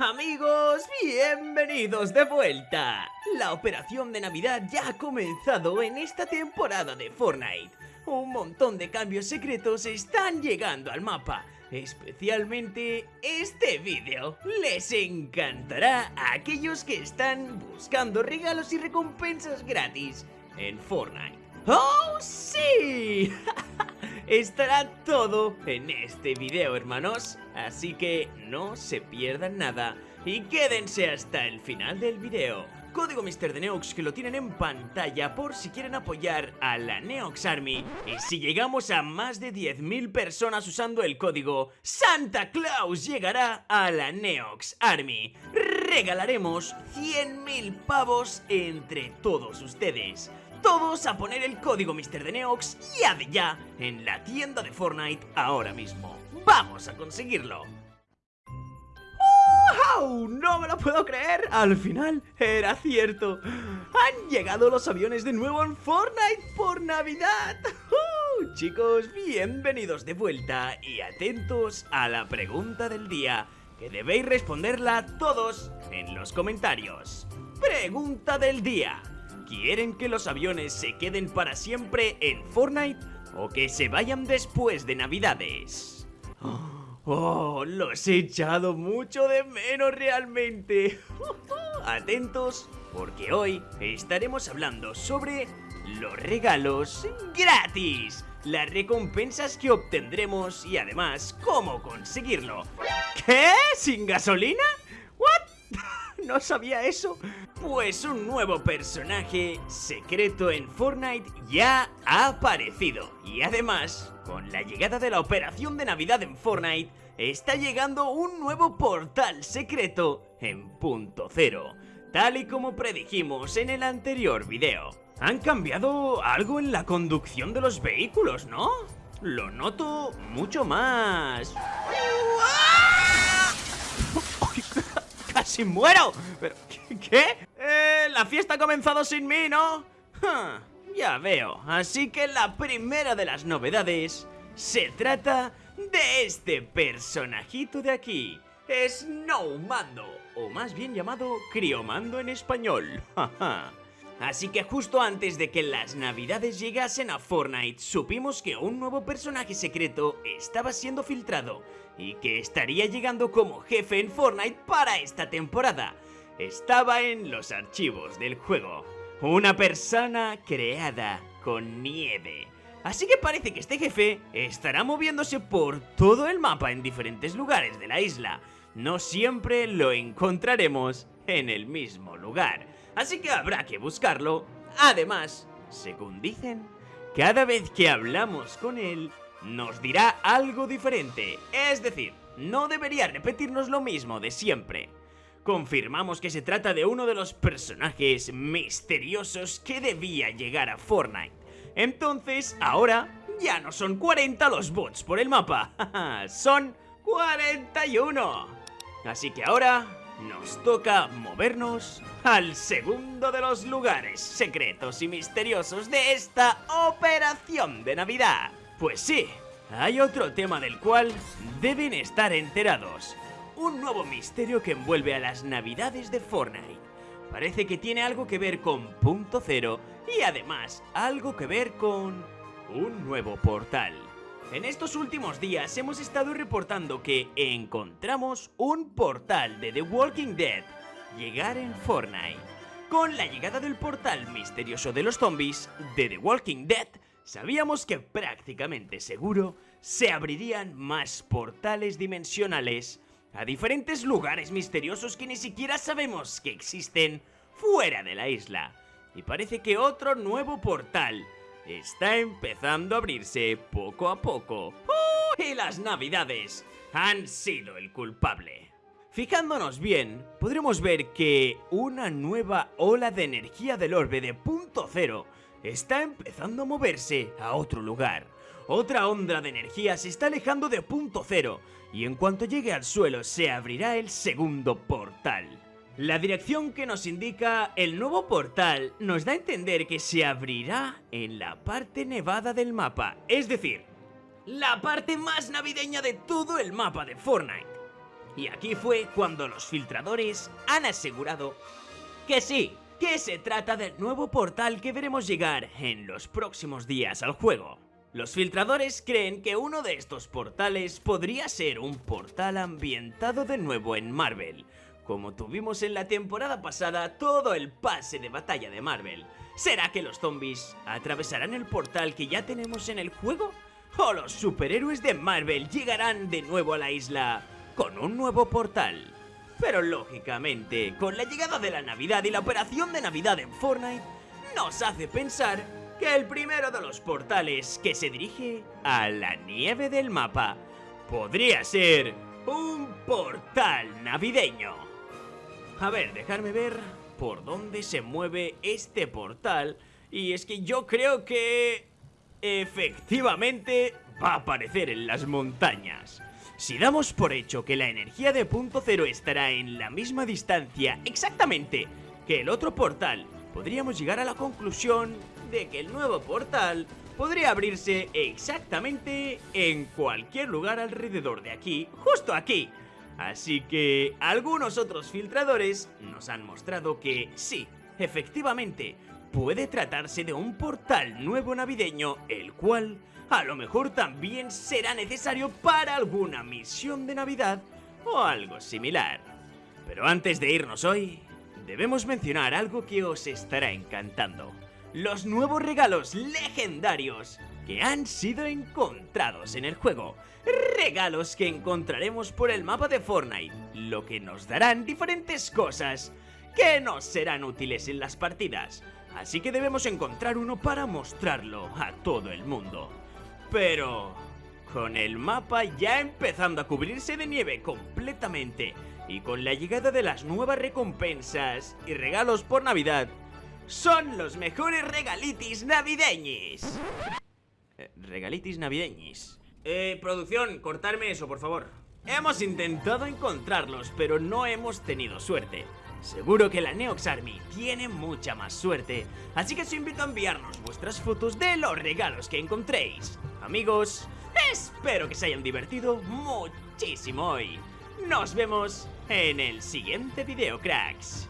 Amigos, bienvenidos de vuelta. La operación de Navidad ya ha comenzado en esta temporada de Fortnite. Un montón de cambios secretos están llegando al mapa. Especialmente este vídeo les encantará a aquellos que están buscando regalos y recompensas gratis en Fortnite. ¡Oh, sí! Estará todo en este video, hermanos. Así que no se pierdan nada y quédense hasta el final del video. Código Mr. de Neox que lo tienen en pantalla por si quieren apoyar a la Neox Army. Y si llegamos a más de 10.000 personas usando el código, Santa Claus llegará a la Neox Army. Regalaremos 100.000 pavos entre todos ustedes todos a poner el código Mr. de Neox ya de ya en la tienda de Fortnite ahora mismo. ¡Vamos a conseguirlo! ¡Oh! ¡No me lo puedo creer! Al final era cierto. Han llegado los aviones de nuevo en Fortnite por Navidad. ¡Uh! Chicos, bienvenidos de vuelta y atentos a la pregunta del día, que debéis responderla todos en los comentarios. Pregunta del día. ¿Quieren que los aviones se queden para siempre en Fortnite o que se vayan después de Navidades? Oh, los he echado mucho de menos realmente. Atentos, porque hoy estaremos hablando sobre los regalos gratis, las recompensas que obtendremos y además cómo conseguirlo. ¿Qué? ¿Sin gasolina? ¿What? no sabía eso. Pues un nuevo personaje secreto en Fortnite ya ha aparecido. Y además, con la llegada de la operación de Navidad en Fortnite, está llegando un nuevo portal secreto en punto cero. Tal y como predijimos en el anterior video. Han cambiado algo en la conducción de los vehículos, ¿no? Lo noto mucho más... ¡Casi muero! ¿Pero qué? Eh, la fiesta ha comenzado sin mí, ¿no? ya veo. Así que la primera de las novedades se trata de este personajito de aquí. Snowmando, o más bien llamado Criomando en español. Así que justo antes de que las navidades llegasen a Fortnite, supimos que un nuevo personaje secreto estaba siendo filtrado y que estaría llegando como jefe en Fortnite para esta temporada. Estaba en los archivos del juego. Una persona creada con nieve. Así que parece que este jefe estará moviéndose por todo el mapa en diferentes lugares de la isla. No siempre lo encontraremos en el mismo lugar así que habrá que buscarlo. Además, según dicen, cada vez que hablamos con él, nos dirá algo diferente, es decir, no debería repetirnos lo mismo de siempre. Confirmamos que se trata de uno de los personajes misteriosos que debía llegar a Fortnite. Entonces, ahora ya no son 40 los bots por el mapa, son 41. Así que ahora nos toca movernos al segundo de los lugares secretos y misteriosos de esta operación de Navidad. Pues sí, hay otro tema del cual deben estar enterados. Un nuevo misterio que envuelve a las Navidades de Fortnite. Parece que tiene algo que ver con Punto Cero y además algo que ver con un nuevo portal. En estos últimos días hemos estado reportando que encontramos un portal de The Walking Dead llegar en Fortnite. Con la llegada del portal misterioso de los zombies de The Walking Dead, sabíamos que prácticamente seguro se abrirían más portales dimensionales a diferentes lugares misteriosos que ni siquiera sabemos que existen fuera de la isla. Y parece que otro nuevo portal está empezando a abrirse poco a poco. ¡Oh! Y las navidades han sido el culpable. Fijándonos bien, podremos ver que una nueva ola de energía del orbe de punto cero está empezando a moverse a otro lugar. Otra onda de energía se está alejando de punto cero y en cuanto llegue al suelo se abrirá el segundo portal. La dirección que nos indica el nuevo portal nos da a entender que se abrirá en la parte nevada del mapa, es decir, la parte más navideña de todo el mapa de Fortnite. Y aquí fue cuando los filtradores han asegurado que sí, que se trata del nuevo portal que veremos llegar en los próximos días al juego. Los filtradores creen que uno de estos portales podría ser un portal ambientado de nuevo en Marvel, como tuvimos en la temporada pasada todo el pase de batalla de Marvel. ¿Será que los zombies atravesarán el portal que ya tenemos en el juego? ¿O los superhéroes de Marvel llegarán de nuevo a la isla con un nuevo portal? Pero lógicamente, con la llegada de la Navidad y la operación de Navidad en Fortnite, nos hace pensar que el primero de los portales que se dirige a la nieve del mapa podría ser un portal navideño. A ver, dejarme ver por dónde se mueve este portal y es que yo creo que efectivamente va a aparecer en las montañas. Si damos por hecho que la energía de punto cero estará en la misma distancia exactamente que el otro portal, podríamos llegar a la conclusión de que el nuevo portal podría abrirse exactamente en cualquier lugar alrededor de aquí, justo aquí. Así que algunos otros filtradores nos han mostrado que sí, efectivamente, puede tratarse de un portal nuevo navideño, el cual a lo mejor también será necesario para alguna misión de Navidad o algo similar. Pero antes de irnos hoy, debemos mencionar algo que os estará encantando los nuevos regalos legendarios que han sido encontrados en el juego. Regalos que encontraremos por el mapa de Fortnite, lo que nos darán diferentes cosas que nos serán útiles en las partidas. Así que debemos encontrar uno para mostrarlo a todo el mundo. Pero... Con el mapa ya empezando a cubrirse de nieve completamente y con la llegada de las nuevas recompensas y regalos por Navidad, son los mejores regalitis navideños. Eh, regalitis navideños. Eh, producción, cortarme eso, por favor. Hemos intentado encontrarlos, pero no hemos tenido suerte. Seguro que la Neox Army tiene mucha más suerte, así que os invito a enviarnos vuestras fotos de los regalos que encontréis. Amigos, espero que se hayan divertido muchísimo hoy. Nos vemos en el siguiente video, cracks.